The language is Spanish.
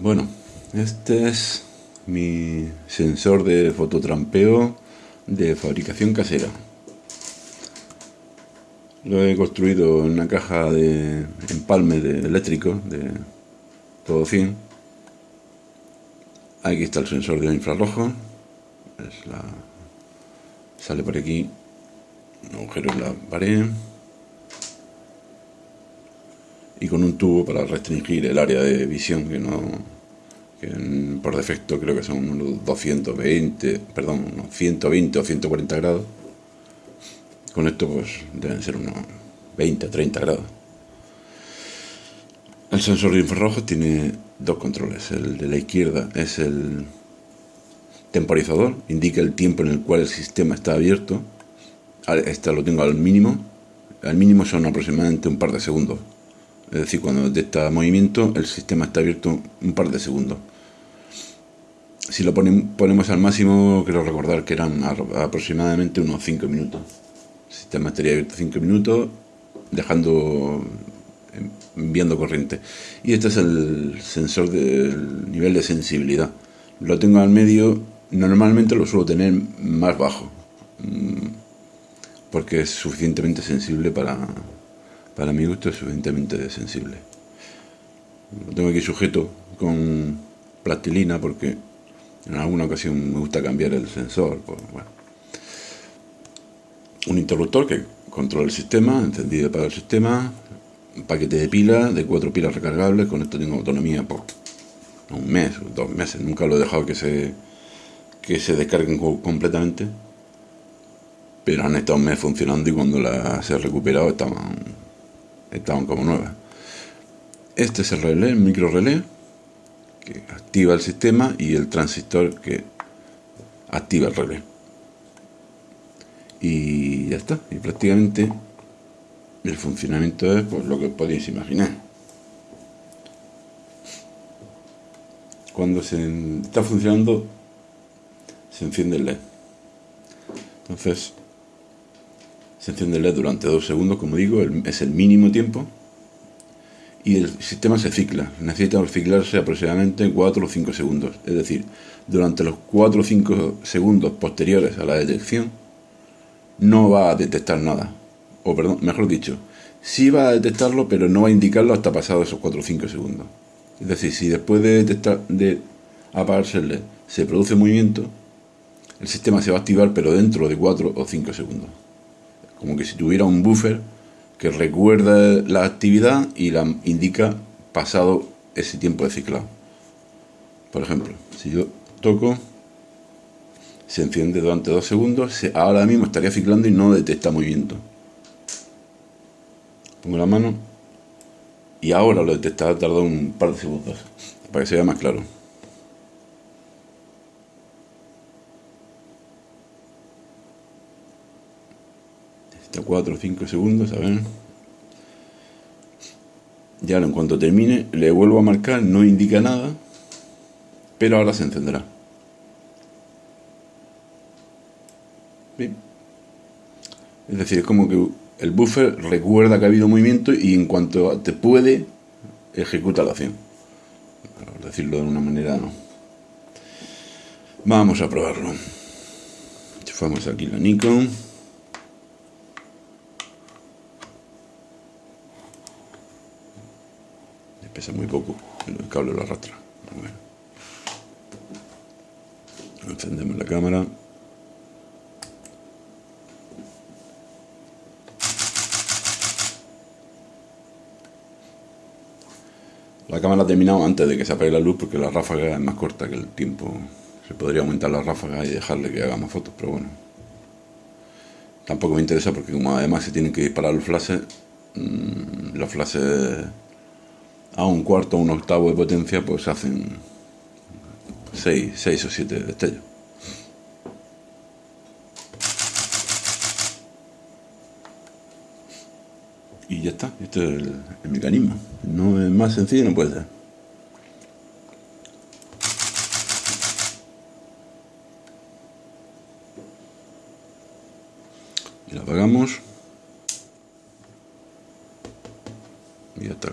Bueno, este es mi sensor de fototrampeo de fabricación casera. Lo he construido en una caja de empalme de eléctrico de todo 100. Aquí está el sensor de infrarrojo. Sale por aquí un agujero en la pared y con un tubo para restringir el área de visión que no por defecto creo que son unos 220 perdón unos 120 o 140 grados. Con esto pues deben ser unos 20 o 30 grados. El sensor de infrarrojos tiene dos controles el de la izquierda es el temporizador indica el tiempo en el cual el sistema está abierto. Este lo tengo al mínimo al mínimo son aproximadamente un par de segundos es decir, cuando detecta movimiento, el sistema está abierto un par de segundos. Si lo ponemos al máximo, quiero recordar que eran aproximadamente unos 5 minutos. El sistema estaría abierto 5 minutos, dejando, enviando corriente. Y este es el sensor del nivel de sensibilidad. Lo tengo al medio, normalmente lo suelo tener más bajo, mm, porque es suficientemente sensible para, para mi gusto es suficientemente sensible. Lo tengo aquí sujeto con plastilina porque en alguna ocasión me gusta cambiar el sensor. Un interruptor que controla el sistema, encendido para el sistema, un paquete de pilas, de cuatro pilas recargables, con esto tengo autonomía por un mes, dos meses, nunca lo he dejado que se, que se descarguen completamente, pero han estado un mes funcionando y cuando las he recuperado estaban estaban como nuevas. Este es el relé, el micro relé, que activa el sistema y el transistor que activa el relé. Y ya está, y prácticamente el funcionamiento es pues, lo que podéis imaginar. Cuando se está funcionando, se enciende el LED. Entonces, se el LED durante dos segundos, como digo, es el mínimo tiempo. Y el sistema se cicla. Necesita ciclarse aproximadamente 4 o 5 segundos. Es decir, durante los 4 o 5 segundos posteriores a la detección, no va a detectar nada. O perdón, mejor dicho, sí va a detectarlo, pero no va a indicarlo hasta pasados esos 4 o 5 segundos. Es decir, si después de, detectar, de apagarse el LED se produce movimiento, el sistema se va a activar, pero dentro de 4 o 5 segundos como que si tuviera un buffer que recuerda la actividad y la indica pasado ese tiempo de ciclado. Por ejemplo, si yo toco, se enciende durante dos segundos, ahora mismo estaría ciclando y no detecta movimiento. Pongo la mano y ahora lo detecta, ha tardado un par de segundos, para que se vea más claro. 4 o 5 segundos, a ver. Ya en cuanto termine, le vuelvo a marcar, no indica nada, pero ahora se encenderá. Es decir, es como que el buffer recuerda que ha habido movimiento y en cuanto te puede, ejecuta la acción. Por decirlo de una manera, no. Vamos a probarlo. Enchufamos aquí la Nikon. Pesa muy poco, el cable lo arrastra. Encendemos la cámara. La cámara ha terminado antes de que se apague la luz porque la ráfaga es más corta que el tiempo. Se podría aumentar la ráfaga y dejarle que haga más fotos, pero bueno. Tampoco me interesa porque como además se tienen que disparar los flashes, mmm, los flashes a un cuarto o un octavo de potencia, pues hacen 6, o 7 destellos. Y ya está, este es el, mecanismo. No es más sencillo, no puede ser. Y lo apagamos. Y ya está.